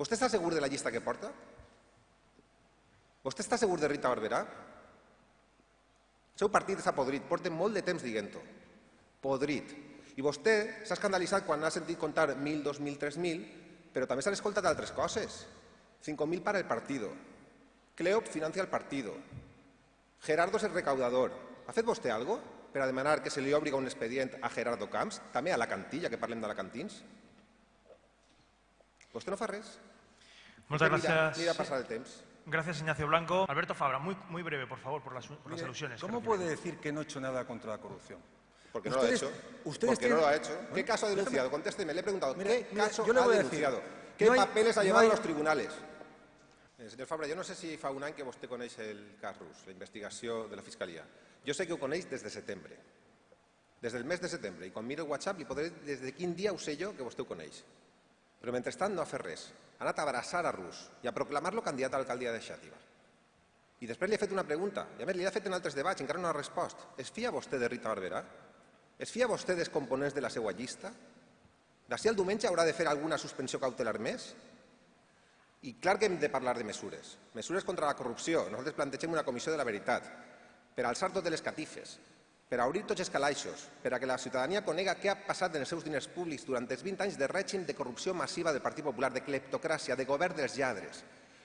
Vostè està segur de la llista que porta? Vostè està segur de Rita Barberà? El seu partit està podrit, porta molt de temps dient-ho. Podrit. I vostè s'ha escandalitzat quan ha sentit contar 1.000, 2.000, 3.000, però també s'han escoltat altres coses. 5.000 para el partido. Cleop financia el partido. Gerardo és el recaudador. Ha fet vostè algo per a demanar que se li obriga un expedient a Gerardo Camps, també a la cantilla, que parlem d'alacantins? Vostè no fa res. Muchas Usted mira- gracias. Mira pasar el temps. Gracias, Ignacio Blanco. Alberto Fabra, muy, muy breve, por favor, por las, por las Mire, alusiones. que ¿Cómo puede decir que no he hecho nada contra la corrupción? Porque no lo ha hecho. ustedes Porque no lo ha tienen- hecho. ¿Qué caso ha Déjame- denunciado? Contésteme. Le he preguntado, Mire, ¿qué mire, caso yo le ha voy a decir, denunciado? ¿Qué no hay- papeles ha no llevado hay- a los tribunales? Eh, senyor Fabra, jo no sé si fa un any que vostè coneix el cas rus, la investigació de la Fiscalia. Jo sé que ho coneix des de setembre. Des del mes de setembre. I quan miro el WhatsApp li podré des de quin dia ho sé jo que vostè ho coneix. Però mentrestant no ha fet res. Ha anat a abraçar a Rus i a proclamar-lo candidat a l'alcaldia de Xàtiva. I després li he fet una pregunta, i a més li he fet en altres debats, encara no ha respost. Es fia vostè de Rita Barberà? Es fia vostè dels components de la seva llista? D'ací al diumenge haurà de fer alguna suspensió cautelar més? I clar que hem de parlar de mesures. Mesures contra la corrupció. Nosaltres plantegem una comissió de la veritat per alçar totes les catifes, per obrir tots els calaixos, per a que la ciutadania conega què ha passat en els seus diners públics durant els 20 anys de règim de corrupció massiva del Partit Popular, de cleptocràcia, de govern dels lladres.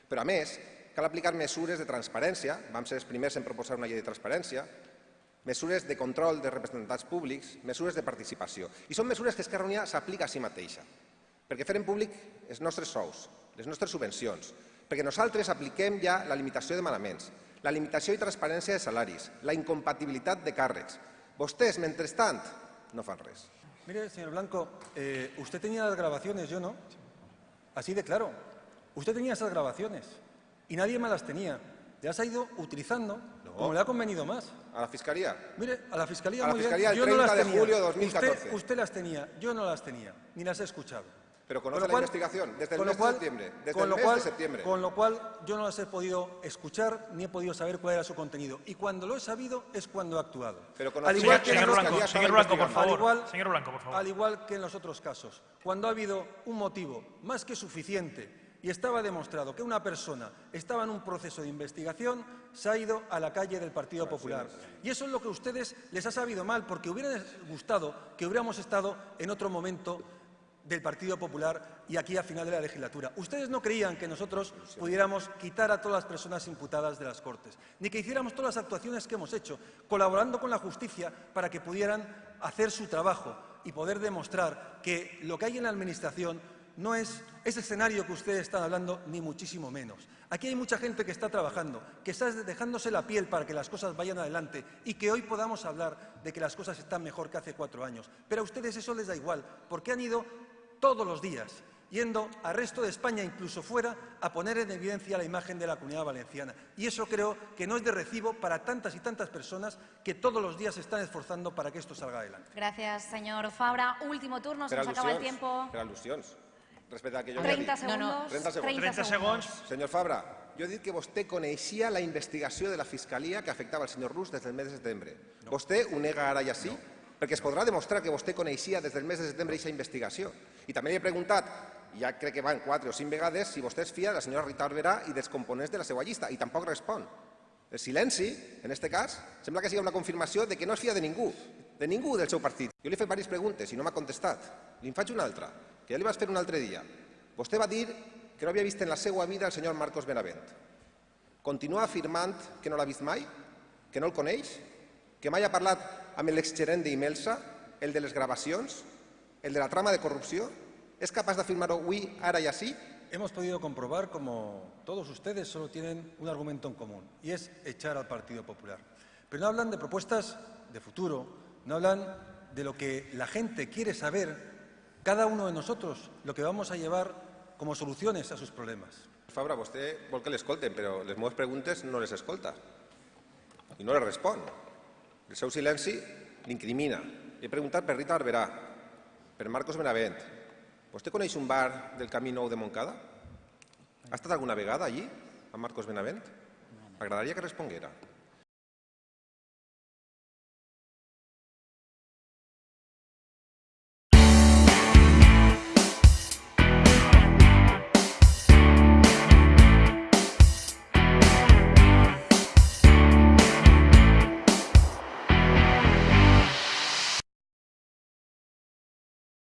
Però, a més, cal aplicar mesures de transparència, vam ser els primers en proposar una llei de transparència, mesures de control de representants públics, mesures de participació. I són mesures que Esquerra Unida s'aplica a si mateixa, perquè fem públic els nostres sous, les nostres subvencions, perquè nosaltres apliquem ja la limitació de manaments, la limitació i transparència de salaris, la incompatibilitat de càrrecs. Vostès, mentrestant, no fan res. Mire, señor Blanco, eh, usted tenía las grabaciones, yo no. Así de claro. Usted tenía esas grabaciones y nadie más las tenía. Las ha ido utilizando como le ha convenido más. A la Fiscalia, Mire, a la Fiscalía, A la muy bien, Fiscalía el yo no 30 las de tenía. julio de 2014. Usted, usted las tenía, yo no las tenía, ni las he escuchado. Pero conoce Con la cual- investigación desde el mes cual- de septiembre. Desde con el lo mes cual- de septiembre. Con lo cual yo no las he podido escuchar ni he podido saber cuál era su contenido. Y cuando lo he sabido es cuando he actuado. Pero Al igual que Señor los- Blanco, señor Blanco, por favor. al igual, Señor Blanco, por favor. Al igual que en los otros casos, cuando ha habido un motivo más que suficiente y estaba demostrado que una persona estaba en un proceso de investigación, se ha ido a la calle del Partido Popular. Y eso es lo que a ustedes les ha sabido mal, porque hubiera gustado que hubiéramos estado en otro momento del Partido Popular y aquí a final de la legislatura. Ustedes no creían que nosotros pudiéramos quitar a todas las personas imputadas de las Cortes, ni que hiciéramos todas las actuaciones que hemos hecho, colaborando con la justicia para que pudieran hacer su trabajo y poder demostrar que lo que hay en la Administración no es ese escenario que ustedes están hablando, ni muchísimo menos. Aquí hay mucha gente que está trabajando, que está dejándose la piel para que las cosas vayan adelante y que hoy podamos hablar de que las cosas están mejor que hace cuatro años. Pero a ustedes eso les da igual, porque han ido todos los días yendo al resto de España, incluso fuera, a poner en evidencia la imagen de la comunidad valenciana. Y eso creo que no es de recibo para tantas y tantas personas que todos los días se están esforzando para que esto salga adelante. Gracias, señor Fabra. Último turno, se nos acaba el tiempo. Per al·lusions. Respecte al que jo havia 30 dit. segundos. 30 segons. 30 segons. Senyor Fabra, jo he dit que vostè coneixia la investigació de la Fiscalia que afectava el senyor Rus des del mes de setembre. Vostè ho nega ara i així? Perquè es podrà demostrar que vostè coneixia des del mes de setembre aquesta investigació. I també li he preguntat, ja crec que van quatre o cinc vegades, si vostè es fia de la senyora Rita Barberà i dels components de la seva llista, i tampoc respon. El silenci, en aquest cas, sembla que sigui una confirmació de que no es fia de ningú, de ningú del seu partit. Jo li he fet diverses preguntes i no m'ha contestat. Li en faig una altra, que ja li vaig fer un altre dia. Vostè va dir que no havia vist en la seva vida el senyor Marcos Benavent. Continua afirmant que no l'ha vist mai, que no el coneix, que mai ha parlat amb l'exgerent d'Imelsa, el de les gravacions, el de la trama de corrupció? És capaç d'afirmar-ho avui, ara i així? Hemos podido comprobar como todos ustedes solo tienen un argumento en común y es echar al Partido Popular. Pero no hablan de propuestas de futuro, no hablan de lo que la gente quiere saber, cada uno de nosotros, lo que vamos a llevar como soluciones a sus problemas. Fabra, vostè vol que l'escolten, però les meves preguntes no les escolta. I no les respon. El seu silenci l'incrimina. Li he preguntat per Rita Barberà, per Marcos Benavent. Vostè coneix un bar del Camí Nou de Montcada? Ha estat alguna vegada allí, amb Marcos Benavent? M'agradaria que responguera.